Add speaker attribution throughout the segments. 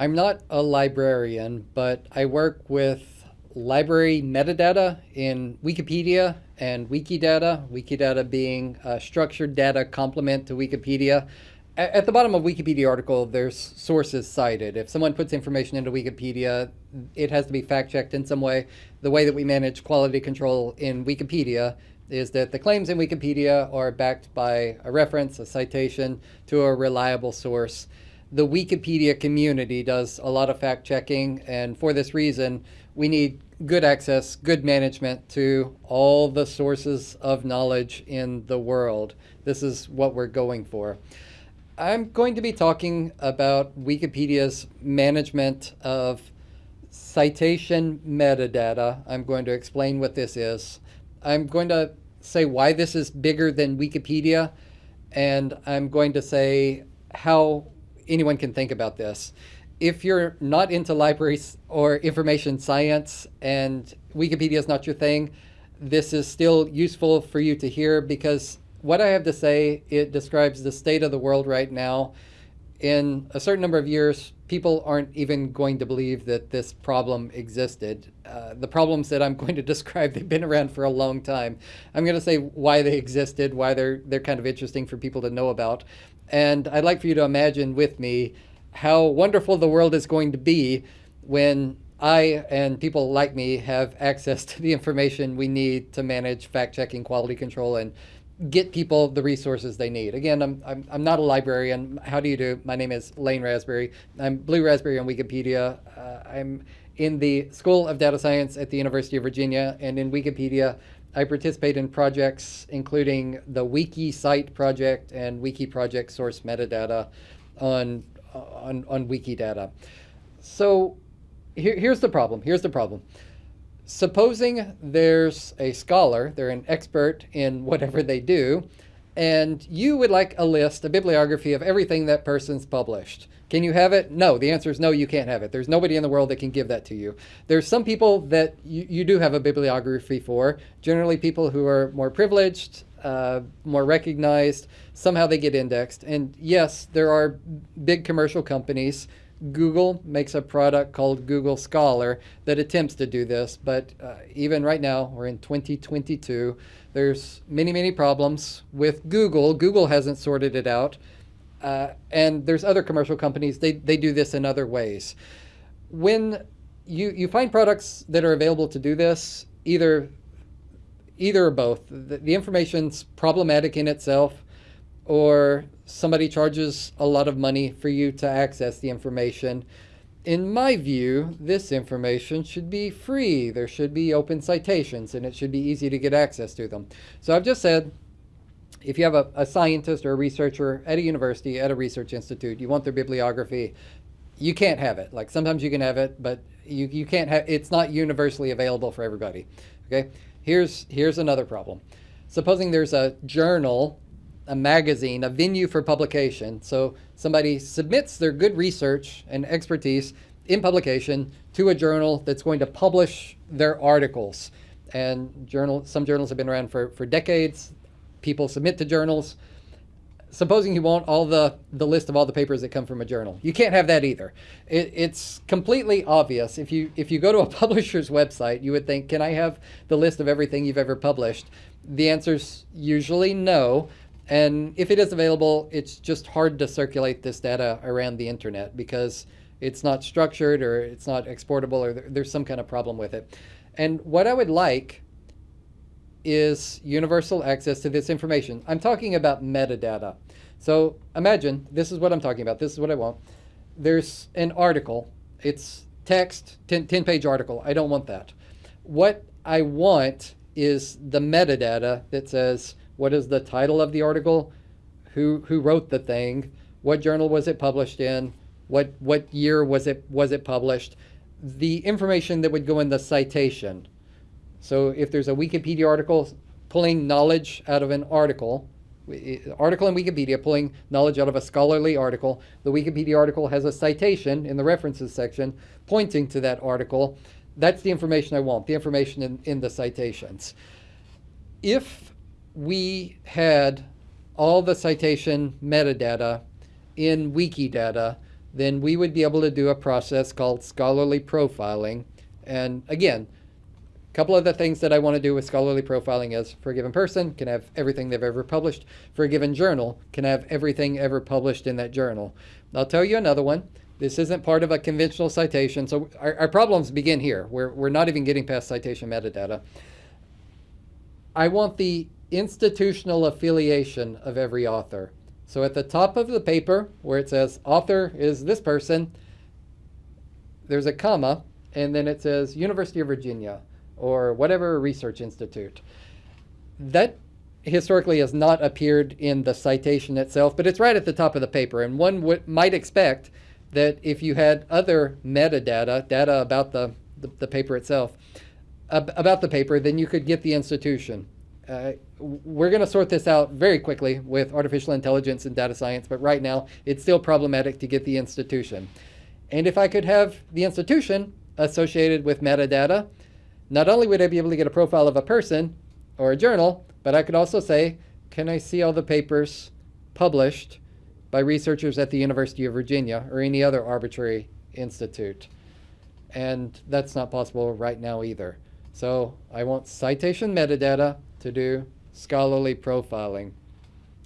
Speaker 1: I'm not a librarian, but I work with library metadata in Wikipedia and Wikidata, Wikidata being a structured data complement to Wikipedia. At the bottom of Wikipedia article, there's sources cited. If someone puts information into Wikipedia, it has to be fact-checked in some way. The way that we manage quality control in Wikipedia is that the claims in Wikipedia are backed by a reference, a citation to a reliable source. The Wikipedia community does a lot of fact checking, and for this reason, we need good access, good management to all the sources of knowledge in the world. This is what we're going for. I'm going to be talking about Wikipedia's management of citation metadata. I'm going to explain what this is. I'm going to say why this is bigger than Wikipedia, and I'm going to say how anyone can think about this. If you're not into libraries or information science and Wikipedia is not your thing, this is still useful for you to hear because what I have to say, it describes the state of the world right now in a certain number of years, people aren't even going to believe that this problem existed. Uh, the problems that I'm going to describe, they've been around for a long time. I'm going to say why they existed, why they're, they're kind of interesting for people to know about. And I'd like for you to imagine with me how wonderful the world is going to be when I and people like me have access to the information we need to manage fact-checking, quality control, and get people the resources they need. Again, I'm, I'm, I'm not a librarian. How do you do? My name is Lane Rasberry. I'm Bluerasberry on Wikipedia. Uh, I'm in the School of Data Science at the University of Virginia, and in Wikipedia, I participate in projects including the WikiCite project and Wiki project source metadata on, on, on Wikidata. So here, here's the problem. Here's the problem supposing there's a scholar, they're an expert in whatever they do, and you would like a list, a bibliography of everything that person's published. Can you have it? No, the answer is no, you can't have it. There's nobody in the world that can give that to you. There's some people that you, you do have a bibliography for, generally people who are more privileged, uh, more recognized, somehow they get indexed. And yes, there are big commercial companies Google makes a product called Google Scholar that attempts to do this, but uh, even right now, we're in 2022, there's many, many problems with Google. Google hasn't sorted it out. Uh, and there's other commercial companies, they, they do this in other ways. When you, you find products that are available to do this, either, either or both, the, the information's problematic in itself, or somebody charges a lot of money for you to access the information. In my view, this information should be free. There should be open citations and it should be easy to get access to them. So I've just said, if you have a, a scientist or a researcher at a university, at a research institute, you want their bibliography, you can't have it. Like sometimes you can have it, but you, you can't have, it's not universally available for everybody. Okay, here's, here's another problem. Supposing there's a journal a magazine, a venue for publication. So somebody submits their good research and expertise in publication to a journal that's going to publish their articles. And journal, some journals have been around for, for decades. People submit to journals. Supposing you want all the, the list of all the papers that come from a journal. You can't have that either. It, it's completely obvious. If you, if you go to a publisher's website, you would think, can I have the list of everything you've ever published? The answer's usually no, and if it is available, it's just hard to circulate this data around the internet because it's not structured or it's not exportable or there's some kind of problem with it. And what I would like is universal access to this information. I'm talking about metadata. So imagine, this is what I'm talking about. This is what I want. There's an article. It's text, 10, 10 page article. I don't want that. What I want is the metadata that says what is the title of the article? Who, who wrote the thing? What journal was it published in? What, what year was it, was it published? The information that would go in the citation. So if there's a Wikipedia article pulling knowledge out of an article, article in Wikipedia pulling knowledge out of a scholarly article. The Wikipedia article has a citation in the references section pointing to that article. That's the information I want, the information in, in the citations. If we had all the citation metadata in Wikidata, then we would be able to do a process called scholarly profiling. And again, a couple of the things that I want to do with scholarly profiling is for a given person can have everything they've ever published. For a given journal can have everything ever published in that journal. I'll tell you another one. This isn't part of a conventional citation. So our, our problems begin here. We're, we're not even getting past citation metadata. I want the institutional affiliation of every author. So at the top of the paper where it says author is this person, there's a comma, and then it says University of Virginia or whatever research institute. That historically has not appeared in the citation itself, but it's right at the top of the paper. And one might expect that if you had other metadata, data about the, the, the paper itself, about the paper, then you could get the institution. Uh, we're going to sort this out very quickly with artificial intelligence and data science, but right now it's still problematic to get the institution. And if I could have the institution associated with metadata, not only would I be able to get a profile of a person or a journal, but I could also say, can I see all the papers published by researchers at the University of Virginia or any other arbitrary institute? And that's not possible right now either. So I want citation metadata to do scholarly profiling.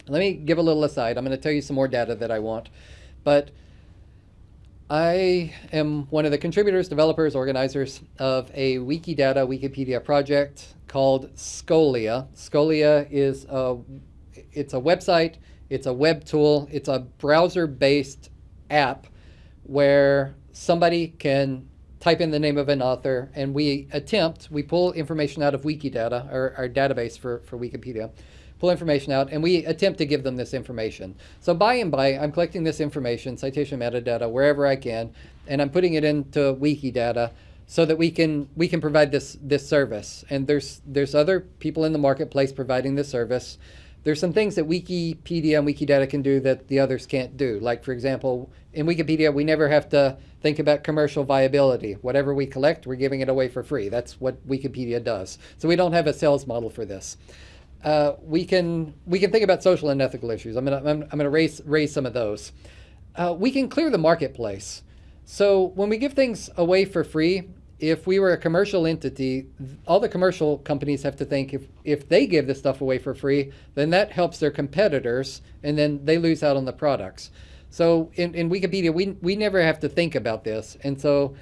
Speaker 1: Let me give a little aside. I'm going to tell you some more data that I want. But I am one of the contributors, developers, organizers of a Wikidata Wikipedia project called Scholia. Scholia is a, it's a website, it's a web tool, it's a browser-based app where somebody can type in the name of an author, and we attempt, we pull information out of Wikidata, our, our database for, for Wikipedia, pull information out, and we attempt to give them this information. So by and by, I'm collecting this information, citation metadata, wherever I can, and I'm putting it into Wikidata so that we can we can provide this this service. And there's there's other people in the marketplace providing this service. There's some things that Wikipedia and Wikidata can do that the others can't do. Like for example, in Wikipedia, we never have to think about commercial viability. Whatever we collect, we're giving it away for free. That's what Wikipedia does. So we don't have a sales model for this. Uh, we can we can think about social and ethical issues. I'm gonna I'm, I'm gonna raise raise some of those. Uh, we can clear the marketplace. So when we give things away for free, if we were a commercial entity, all the commercial companies have to think if, if they give this stuff away for free, then that helps their competitors and then they lose out on the products. So in, in Wikipedia, we, we never have to think about this. And so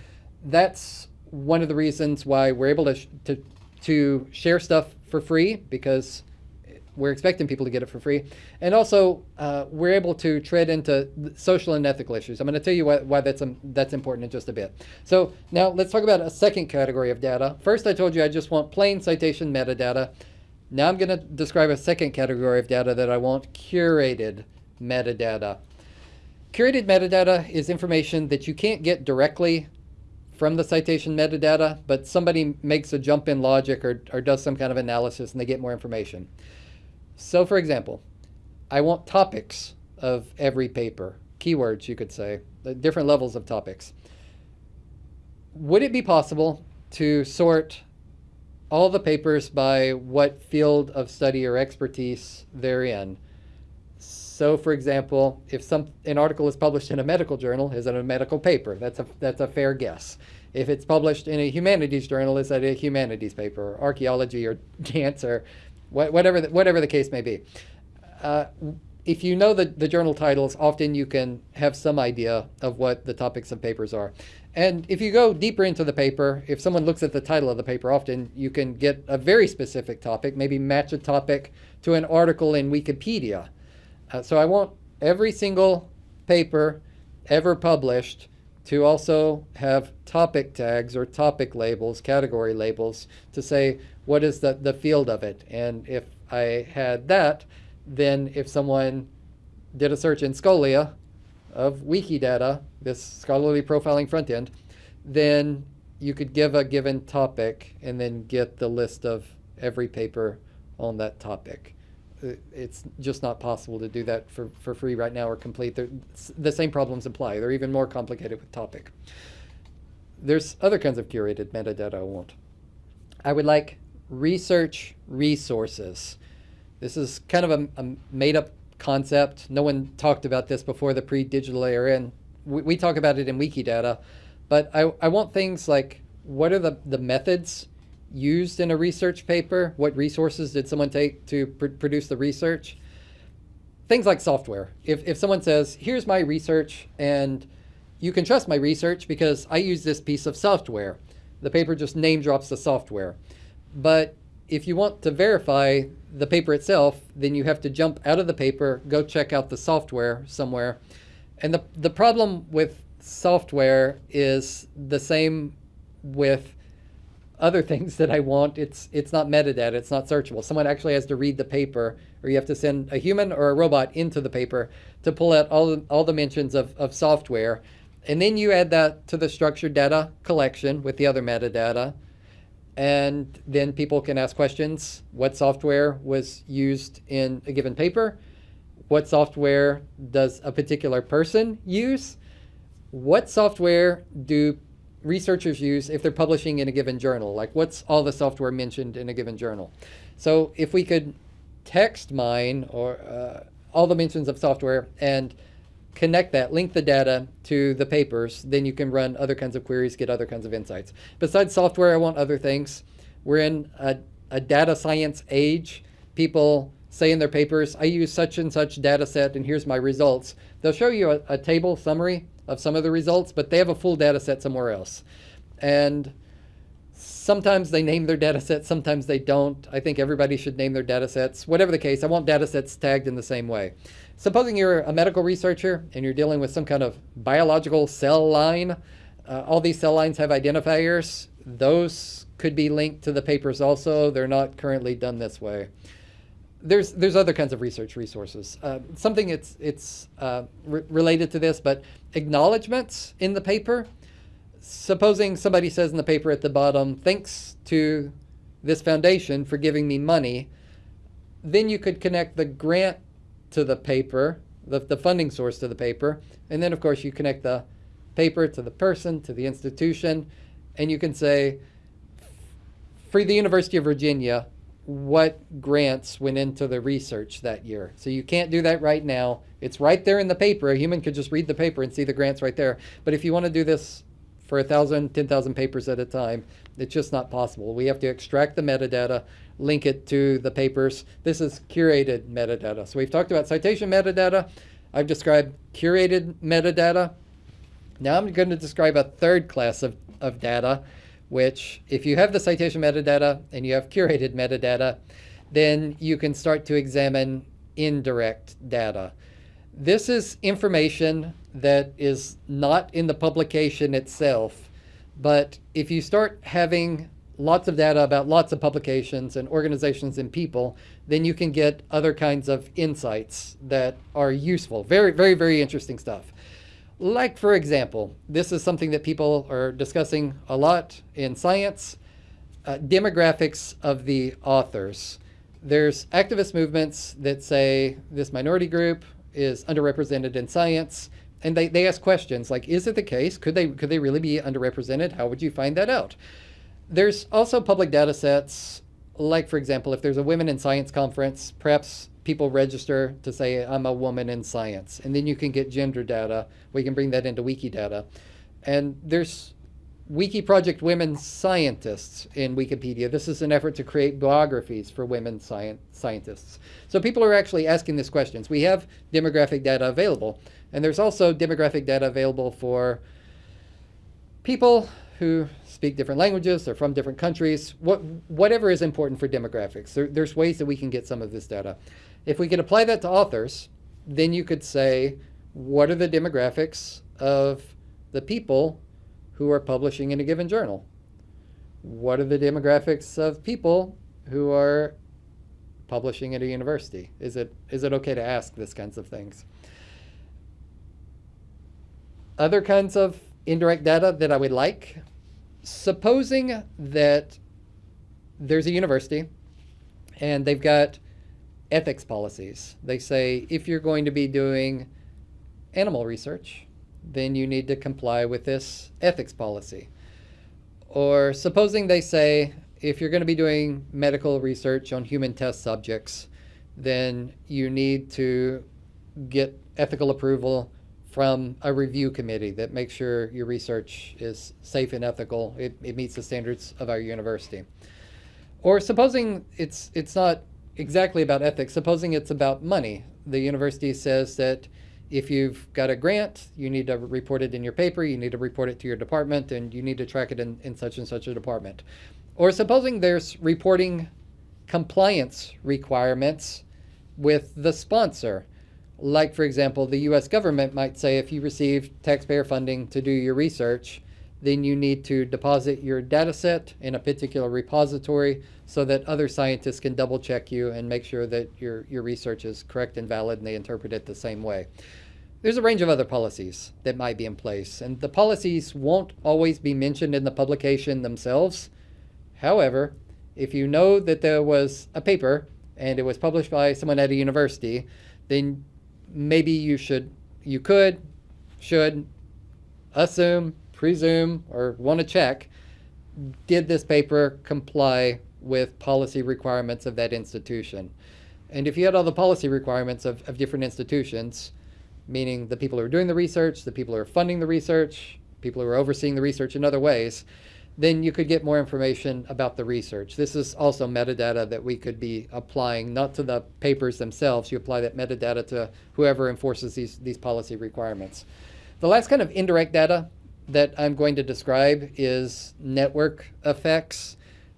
Speaker 1: that's one of the reasons why we're able to, to, to share stuff for free because we're expecting people to get it for free. And also, uh, we're able to tread into social and ethical issues. I'm going to tell you why, why that's, um, that's important in just a bit. So now let's talk about a second category of data. First, I told you I just want plain citation metadata. Now I'm going to describe a second category of data that I want curated metadata. Curated metadata is information that you can't get directly from the citation metadata, but somebody makes a jump in logic or, or does some kind of analysis and they get more information. So for example, I want topics of every paper, keywords you could say, uh, different levels of topics. Would it be possible to sort all the papers by what field of study or expertise they're in? So for example, if some an article is published in a medical journal, is it a medical paper? That's a that's a fair guess. If it's published in a humanities journal, is that a humanities paper, or archaeology or dance or whatever the, whatever the case may be. Uh, if you know the, the journal titles, often you can have some idea of what the topics of papers are. And if you go deeper into the paper, if someone looks at the title of the paper, often you can get a very specific topic, maybe match a topic to an article in Wikipedia. Uh, so I want every single paper ever published to also have topic tags or topic labels, category labels, to say what is the, the field of it. And if I had that, then if someone did a search in Scholia of Wikidata, this scholarly profiling front end, then you could give a given topic and then get the list of every paper on that topic Uh, it's just not possible to do that for, for free right now or complete. They're, the same problems apply. They're even more complicated with topic. There's other kinds of curated metadata I want. I would like research resources. This is kind of a, a made up concept. No one talked about this before the pre-digital era, and we, we talk about it in Wikidata, but I, I want things like what are the, the methods used in a research paper? What resources did someone take to pr produce the research? Things like software. If, if someone says, here's my research and you can trust my research because I use this piece of software. The paper just name drops the software. But if you want to verify the paper itself, then you have to jump out of the paper, go check out the software somewhere. And the, the problem with software is the same with other things that I want. It's, it's not metadata, it's not searchable. Someone actually has to read the paper, or you have to send a human or a robot into the paper to pull out all the, all the mentions of, of software. And then you add that to the structured data collection with the other metadata and then people can ask questions. What software was used in a given paper? What software does a particular person use? What software do researchers use if they're publishing in a given journal? Like what's all the software mentioned in a given journal? So if we could text mine or uh, all the mentions of software and connect that, link the data to the papers, then you can run other kinds of queries, get other kinds of insights. Besides software, I want other things. We're in a, a data science age. People say in their papers, I use such and such data set and here's my results. They'll show you a, a table summary of some of the results, but they have a full data set somewhere else. And sometimes they name their data sets, sometimes they don't. I think everybody should name their data sets. Whatever the case, I want data sets tagged in the same way. Supposing you're a medical researcher and you're dealing with some kind of biological cell line, uh, all these cell lines have identifiers. Those could be linked to the papers also. They're not currently done this way. There's, there's other kinds of research resources. Uh, something it's, it's uh, re related to this, but acknowledgments in the paper. Supposing somebody says in the paper at the bottom, thanks to this foundation for giving me money, then you could connect the grant to the paper, the, the funding source to the paper. And then, of course, you connect the paper to the person, to the institution, and you can say, for the University of Virginia, what grants went into the research that year. So you can't do that right now. It's right there in the paper. A human could just read the paper and see the grants right there. But if you want to do this for a thousand, ten thousand papers at a time, it's just not possible. We have to extract the metadata, link it to the papers. This is curated metadata. So we've talked about citation metadata. I've described curated metadata. Now I'm going to describe a third class of, of data, which if you have the citation metadata and you have curated metadata, then you can start to examine indirect data. This is information that is not in the publication itself, but if you start having lots of data about lots of publications and organizations and people, then you can get other kinds of insights that are useful. Very, very, very interesting stuff. Like, for example, this is something that people are discussing a lot in science, uh, demographics of the authors. There's activist movements that say this minority group is underrepresented in science, and they, they ask questions like, is it the case? Could they, could they really be underrepresented? How would you find that out? There's also public data sets, like for example, if there's a Women in Science conference, perhaps people register to say, I'm a woman in science. And then you can get gender data. We can bring that into Wikidata. And there's Wiki Project Women Scientists in Wikipedia. This is an effort to create biographies for women sci scientists. So people are actually asking these questions. We have demographic data available. And there's also demographic data available for people who speak different languages, they're from different countries, what, whatever is important for demographics. There, there's ways that we can get some of this data. If we can apply that to authors, then you could say, what are the demographics of the people who are publishing in a given journal? What are the demographics of people who are publishing at a university? Is it, is it okay to ask this kinds of things? Other kinds of indirect data that I would like supposing that there's a university and they've got ethics policies. They say if you're going to be doing animal research, then you need to comply with this ethics policy. Or supposing they say if you're going to be doing medical research on human test subjects, then you need to get ethical approval from a review committee that makes sure your research is safe and ethical, it, it meets the standards of our university. Or supposing it's, it's not exactly about ethics, supposing it's about money. The university says that if you've got a grant, you need to report it in your paper, you need to report it to your department, and you need to track it in, in such and such a department. Or supposing there's reporting compliance requirements with the sponsor. Like, for example, the US government might say if you receive taxpayer funding to do your research, then you need to deposit your data set in a particular repository so that other scientists can double check you and make sure that your, your research is correct and valid and they interpret it the same way. There's a range of other policies that might be in place, and the policies won't always be mentioned in the publication themselves. However, if you know that there was a paper and it was published by someone at a university, then maybe you should, you could, should assume, presume, or want to check, did this paper comply with policy requirements of that institution? And if you had all the policy requirements of, of different institutions, meaning the people who are doing the research, the people who are funding the research, people who are overseeing the research in other ways, then you could get more information about the research. This is also metadata that we could be applying, not to the papers themselves. You apply that metadata to whoever enforces these, these policy requirements. The last kind of indirect data that I'm going to describe is network effects.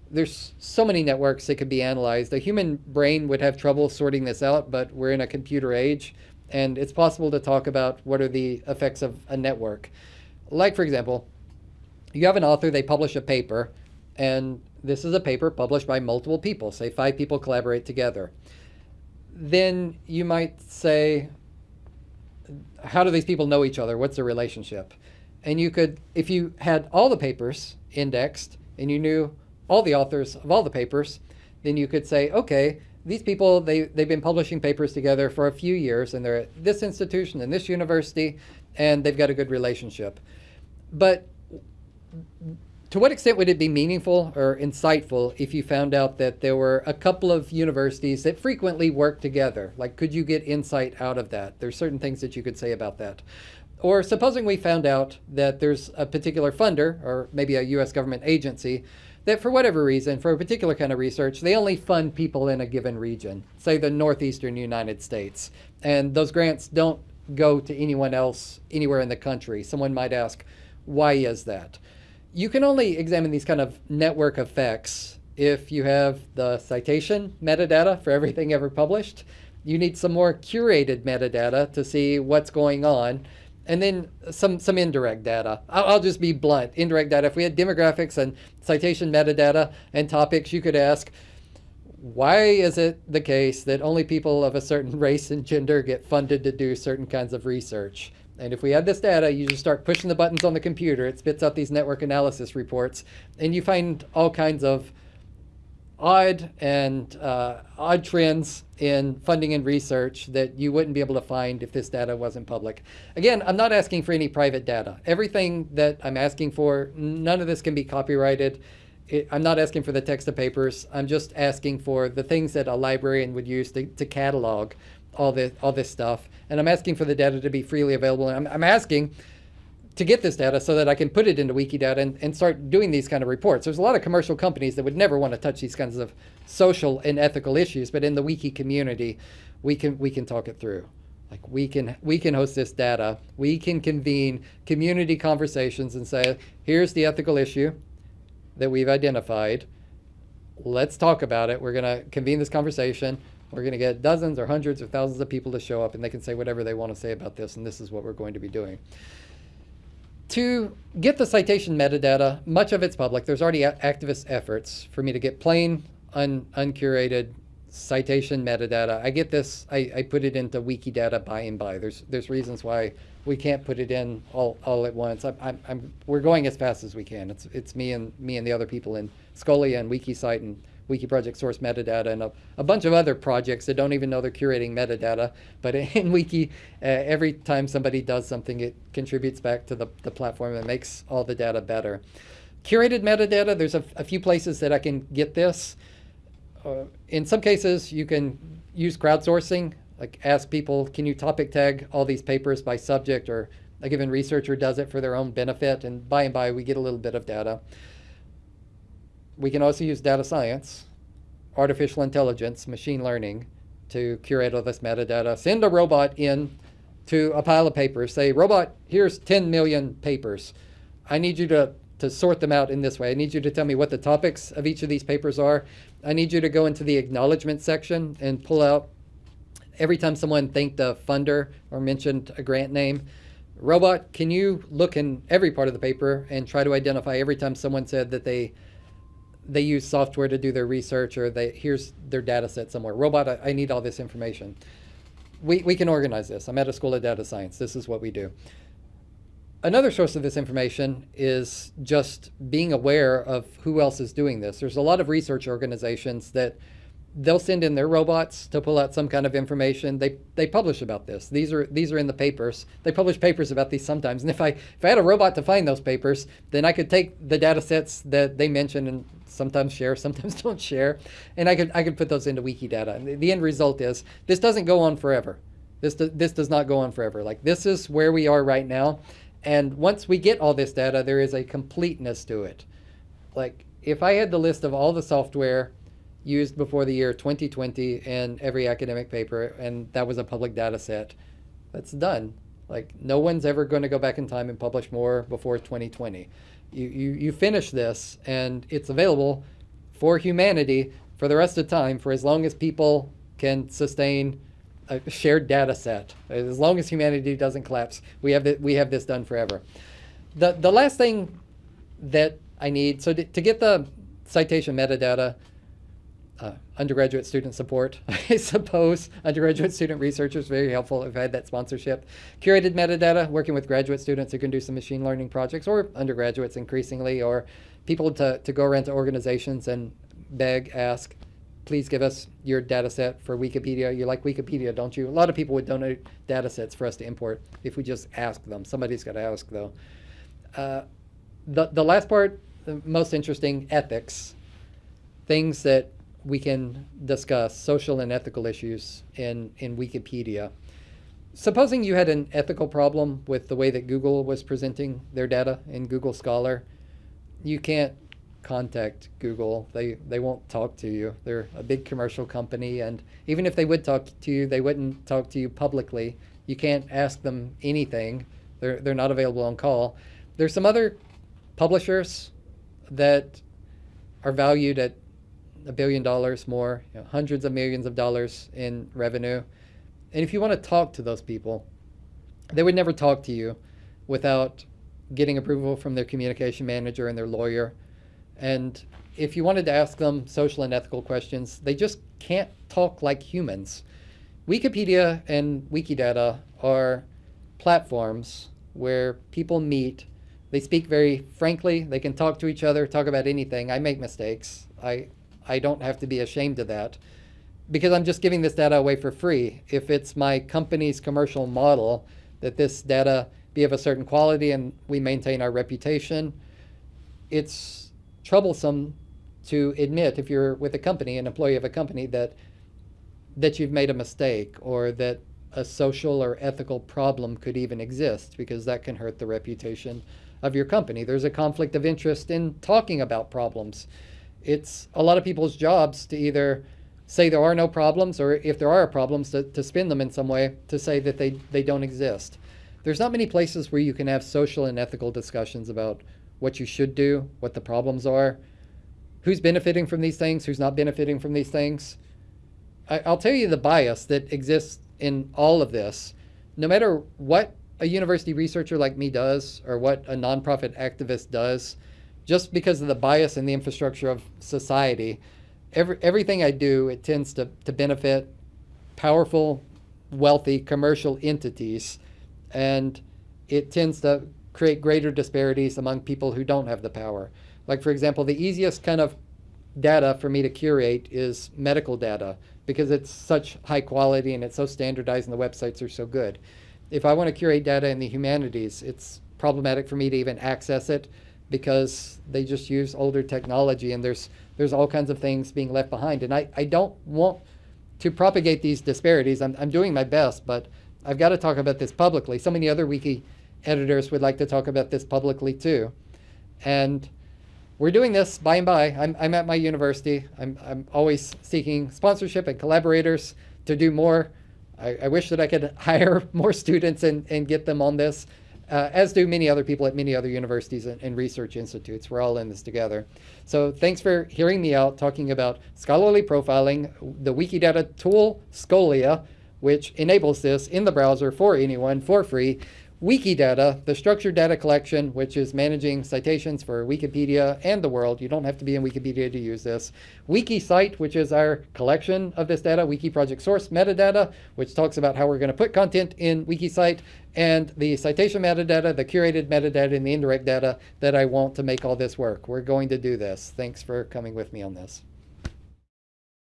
Speaker 1: There's so many networks that could be analyzed. The human brain would have trouble sorting this out, but we're in a computer age, and it's possible to talk about what are the effects of a network. Like, for example, you have an author, they publish a paper, and this is a paper published by multiple people, say five people collaborate together. Then you might say, how do these people know each other? What's the relationship? And you could, if you had all the papers indexed and you knew all the authors of all the papers, then you could say, okay, these people, they, they've been publishing papers together for a few years and they're at this institution and this university and they've got a good relationship. But to what extent would it be meaningful or insightful if you found out that there were a couple of universities that frequently work together? Like, could you get insight out of that? There's certain things that you could say about that. Or supposing we found out that there's a particular funder, or maybe a US government agency, that for whatever reason, for a particular kind of research, they only fund people in a given region, say the northeastern United States. And those grants don't go to anyone else anywhere in the country. Someone might ask, why is that? you can only examine these kind of network effects if you have the citation metadata for everything ever published. You need some more curated metadata to see what's going on. And then some, some indirect data. I'll, I'll just be blunt. Indirect data. If we had demographics and citation metadata and topics, you could ask, why is it the case that only people of a certain race and gender get funded to do certain kinds of research? And if we had this data, you just start pushing the buttons on the computer, it spits out these network analysis reports, and you find all kinds of odd and uh, odd trends in funding and research that you wouldn't be able to find if this data wasn't public. Again, I'm not asking for any private data. Everything that I'm asking for, none of this can be copyrighted. It, I'm not asking for the text of papers. I'm just asking for the things that a librarian would use to, to catalog all this, all this stuff. And I'm asking for the data to be freely available. And I'm, I'm asking to get this data so that I can put it into Wikidata and, and start doing these kind of reports. There's a lot of commercial companies that would never want to touch these kinds of social and ethical issues, but in the Wiki community, we can, we can talk it through. Like we can, we can host this data. We can convene community conversations and say, here's the ethical issue that we've identified. Let's talk about it. We're going to convene this conversation. We're going to get dozens or hundreds or thousands of people to show up and they can say whatever they want to say about this and this is what we're going to be doing. To get the citation metadata, much of it's public. There's already activist efforts for me to get plain, un uncurated citation metadata. I get this, I, I put it into Wikidata by and by. There's, there's reasons why we can't put it in all, all at once. I, I'm, I'm, we're going as fast as we can. It's, it's me and me and the other people in Scholia and WikiCite and Wikiproject source metadata and a, a, bunch of other projects that don't even know they're curating metadata. But in Wiki, uh, every time somebody does something, it contributes back to the, the platform and makes all the data better. Curated metadata, there's a, a few places that I can get this. Uh, in some cases, you can use crowdsourcing. Like ask people, can you topic tag all these papers by subject or a given researcher does it for their own benefit and by and by we get a little bit of data. We can also use data science, artificial intelligence, machine learning to curate all this metadata. Send a robot in to a pile of papers. Say, robot, here's 10 million papers. I need you to, to sort them out in this way. I need you to tell me what the topics of each of these papers are. I need you to go into the acknowledgement section and pull out every time someone thanked a funder or mentioned a grant name. Robot, can you look in every part of the paper and try to identify every time someone said that they they use software to do their research or they here's their data set somewhere. Robot, I, I need all this information we, we can organize this. I'm at a school of data science. This is what we do. Another source of this information is just being aware of who else is doing this. There's a lot of research organizations that they'll send in their robots to pull out some kind of information. They they publish about this. These are these are in the papers. They publish papers about these sometimes. And if I if I had a robot to find those papers, then I could take the data sets that they mention and sometimes share, sometimes don't share, and I could I could put those into Wikidata. And the, end result is this doesn't go on forever. This do, this does not go on forever. Like this is where we are right now, and once we get all this data, there is a completeness to it. Like if I had the list of all the software used before the year 2020 in every academic paper, and that was a public data set. That's done. Like no one's ever going to go back in time and publish more before 2020. You, you, you finish this and it's available for humanity for the rest of time for as long as people can sustain a shared data set. As long as humanity doesn't collapse, we have, the, we have this done forever. The, the last thing that I need, so to, to get the citation metadata, uh, undergraduate student support, I suppose. Undergraduate student researchers, very helpful if I had that sponsorship. Curated metadata, working with graduate students who can do some machine learning projects, or undergraduates increasingly, or people to, to go around to organizations and beg, ask, please give us your data set for Wikipedia. You like Wikipedia, don't you? A lot of people would donate data sets for us to import if we just ask them. Somebody's got to ask, though. Uh, the, the last part, the most interesting, ethics. Things that we can discuss social and ethical issues in, in Wikipedia. Supposing you had an ethical problem with the way that Google was presenting their data in Google Scholar, you can't contact Google. They, they won't talk to you. They're a big commercial company, and even if they would talk to you, they wouldn't talk to you publicly. You can't ask them anything. They're, they're not available on call. There's some other publishers that are valued at a billion dollars more, you know, hundreds of millions of dollars in revenue. And if you want to talk to those people, they would never talk to you without getting approval from their communication manager and their lawyer. And if you wanted to ask them social and ethical questions, they just can't talk like humans. Wikipedia and Wikidata are platforms where people meet. They speak very frankly. They can talk to each other, talk about anything. I make mistakes. I I don't have to be ashamed of that because I'm just giving this data away for free. If it's my company's commercial model that this data be of a certain quality and we maintain our reputation, it's troublesome to admit if you're with a company, an employee of a company, that that you've made a mistake or that a social or ethical problem could even exist because that can hurt the reputation of your company. There's a conflict of interest in talking about problems it's a lot of people's jobs to either say there are no problems or if there are problems to, to spin them in some way to say that they, they don't exist. There's not many places where you can have social and ethical discussions about what you should do, what the problems are, who's benefiting from these things, who's not benefiting from these things. I, I'll tell you the bias that exists in all of this. No matter what a university researcher like me does or what a nonprofit activist does, just because of the bias in the infrastructure of society, every, everything I do, it tends to, to benefit powerful, wealthy commercial entities. And it tends to create greater disparities among people who don't have the power. Like, for example, the easiest kind of data for me to curate is medical data because it's such high quality and it's so standardized and the websites are so good. If I want to curate data in the humanities, it's problematic for me to even access it because they just use older technology and there's there's all kinds of things being left behind. And I, I don't want to propagate these disparities. I'm, I'm doing my best, but I've got to talk about this publicly. So many other wiki editors would like to talk about this publicly too. And we're doing this by and by. I'm, I'm at my university. I'm, I'm always seeking sponsorship and collaborators to do more. I, I wish that I could hire more students and, and get them on this, uh, as do many other people at many other universities and, and research institutes. We're all in this together. So thanks for hearing me out talking about scholarly profiling, the Wikidata tool, Scholia, which enables this in the browser for anyone for free. Wikidata, the structured data collection, which is managing citations for Wikipedia and the world. You don't have to be in Wikipedia to use this. WikiCite, which is our collection of this data. Wiki project source metadata, which talks about how we're going to put content in WikiCite. And the citation metadata, the curated metadata, and the indirect data that I want to make all this work. We're going to do this. Thanks for coming with me on this.